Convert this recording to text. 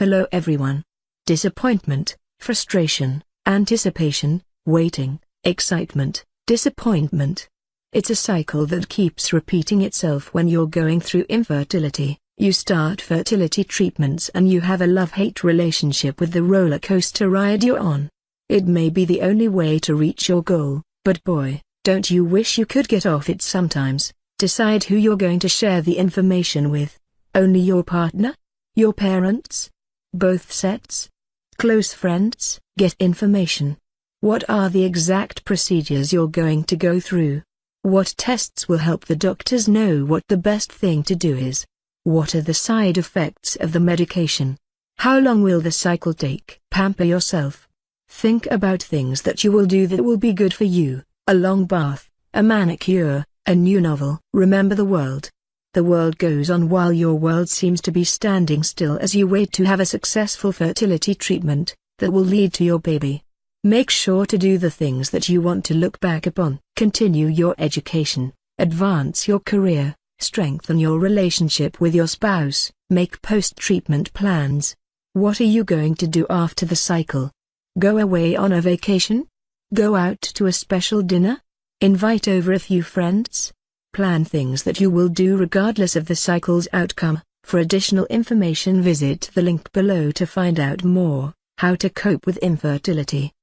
Hello everyone. Disappointment, frustration, anticipation, waiting, excitement, disappointment. It's a cycle that keeps repeating itself when you're going through infertility. You start fertility treatments and you have a love-hate relationship with the roller coaster ride you're on. It may be the only way to reach your goal, but boy, don't you wish you could get off it sometimes? Decide who you're going to share the information with. Only your partner? Your parents? Both sets? Close friends? Get information. What are the exact procedures you're going to go through? What tests will help the doctors know what the best thing to do is? What are the side effects of the medication? How long will the cycle take? Pamper yourself. Think about things that you will do that will be good for you, a long bath, a manicure, a new novel. Remember the world. The world goes on while your world seems to be standing still as you wait to have a successful fertility treatment that will lead to your baby. Make sure to do the things that you want to look back upon. Continue your education, advance your career, strengthen your relationship with your spouse, make post-treatment plans. What are you going to do after the cycle? Go away on a vacation? Go out to a special dinner? Invite over a few friends? Plan things that you will do regardless of the cycle's outcome. For additional information visit the link below to find out more, how to cope with infertility.